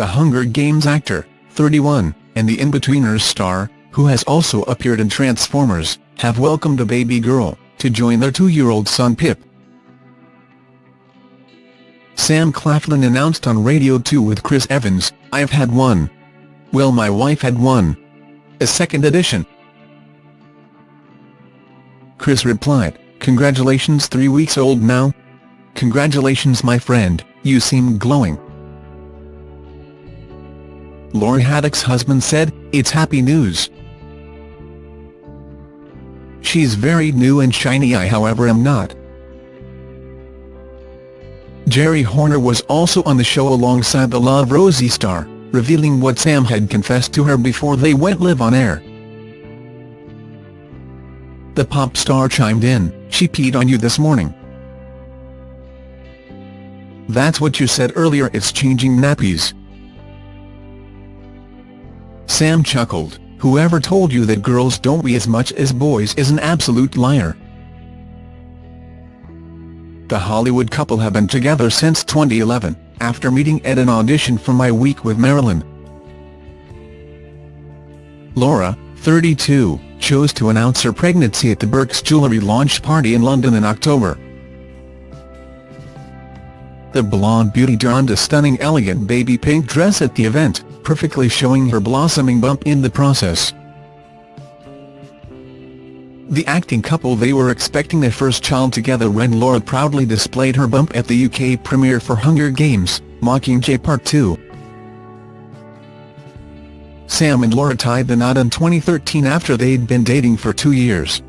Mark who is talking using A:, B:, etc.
A: the Hunger Games actor, 31, and the Inbetweeners star, who has also appeared in Transformers, have welcomed a baby girl, to join their two-year-old son Pip. Sam Claflin announced on Radio 2 with Chris Evans, I've had one. Well my wife had one. A second edition. Chris replied, Congratulations three weeks old now? Congratulations my friend, you seem glowing. Laura Haddock's husband said, It's happy news. She's very new and shiny I however am not. Geri Horner was also on the show alongside the Love Rosie star, revealing what Sam had confessed to her before they went live on air. The pop star chimed in, she peed on you this morning. That's what you said earlier it's changing nappies. Sam chuckled, whoever told you that girls don't wee as much as boys is an absolute liar. The Hollywood couple have been together since 2011, after meeting at an audition for My Week with Marilyn. Laura, 32, chose to announce her pregnancy at the Burke's jewellery launch party in London in October. The blonde beauty donned a stunning elegant baby pink dress at the event, perfectly showing her blossoming bump in the process. The acting couple they were expecting their first child together when Laura proudly displayed her bump at the UK premiere for Hunger Games, Mockingjay Part 2. Sam and Laura tied the knot in 2013 after they'd been dating for two years.